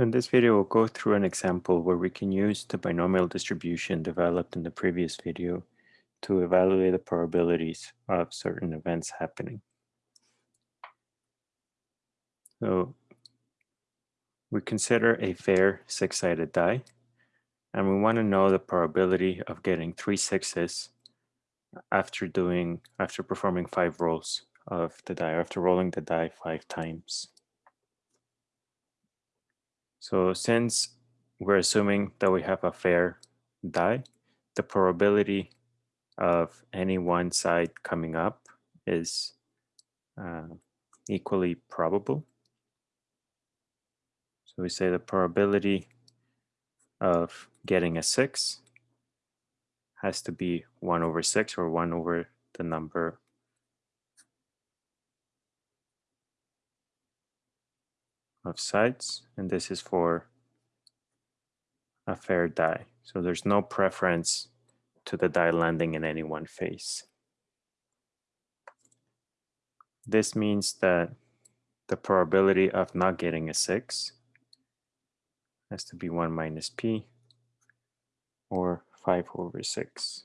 In this video, we'll go through an example where we can use the binomial distribution developed in the previous video to evaluate the probabilities of certain events happening. So we consider a fair six-sided die, and we want to know the probability of getting three sixes after doing after performing five rolls of the die, after rolling the die five times. So since we're assuming that we have a fair die, the probability of any one side coming up is uh, equally probable. So we say the probability of getting a 6 has to be 1 over 6 or 1 over the number of sides, and this is for a fair die. So there's no preference to the die landing in any one face. This means that the probability of not getting a 6 has to be 1 minus p, or 5 over 6.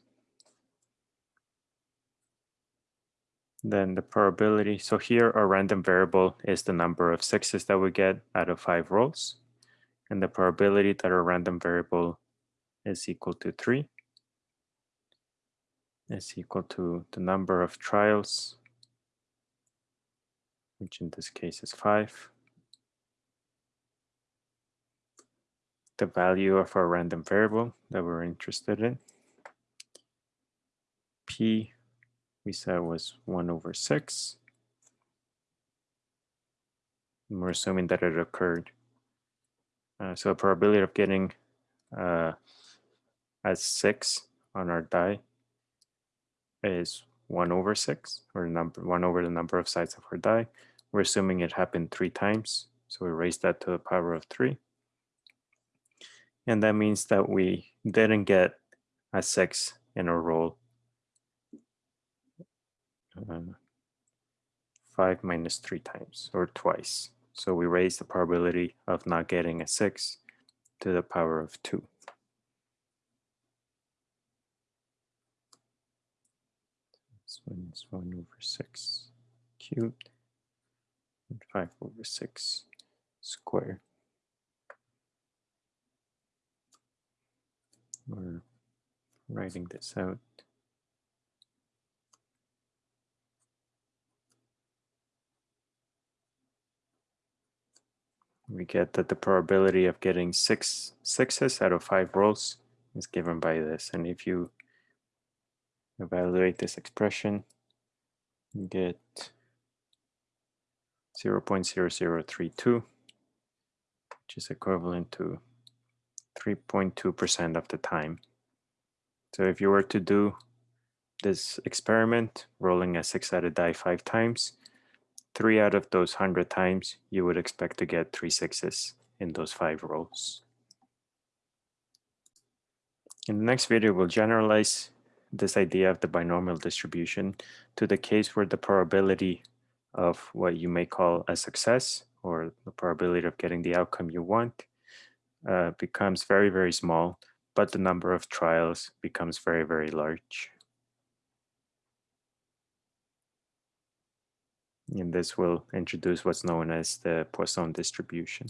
Then the probability. So here our random variable is the number of sixes that we get out of five rolls. And the probability that our random variable is equal to three is equal to the number of trials, which in this case is five. The value of our random variable that we're interested in. P we said was 1 over 6. And we're assuming that it occurred. Uh, so the probability of getting uh, as 6 on our die is 1 over 6, or number 1 over the number of sides of our die. We're assuming it happened three times, so we raise that to the power of 3. And that means that we didn't get a 6 in a roll uh, 5 minus 3 times or twice. So we raise the probability of not getting a 6 to the power of 2. This one is 1 over 6 cubed and 5 over 6 squared. We're writing this out. We get that the probability of getting six sixes out of five rolls is given by this. And if you evaluate this expression, you get 0 0.0032, which is equivalent to 3.2% of the time. So if you were to do this experiment, rolling a six-sided die five times, three out of those 100 times, you would expect to get three sixes in those five rolls. In the next video, we'll generalize this idea of the binomial distribution to the case where the probability of what you may call a success or the probability of getting the outcome you want uh, becomes very, very small, but the number of trials becomes very, very large. And this will introduce what's known as the Poisson distribution.